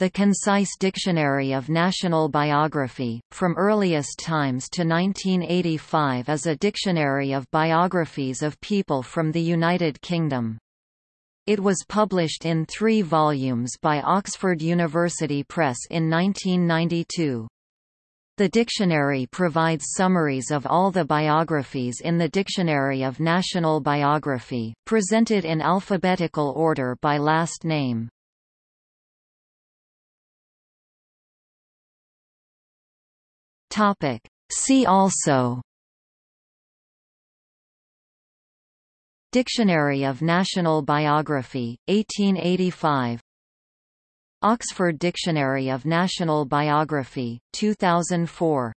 The Concise Dictionary of National Biography, from earliest times to 1985 is a dictionary of biographies of people from the United Kingdom. It was published in three volumes by Oxford University Press in 1992. The dictionary provides summaries of all the biographies in the Dictionary of National Biography, presented in alphabetical order by last name. See also Dictionary of National Biography, 1885 Oxford Dictionary of National Biography, 2004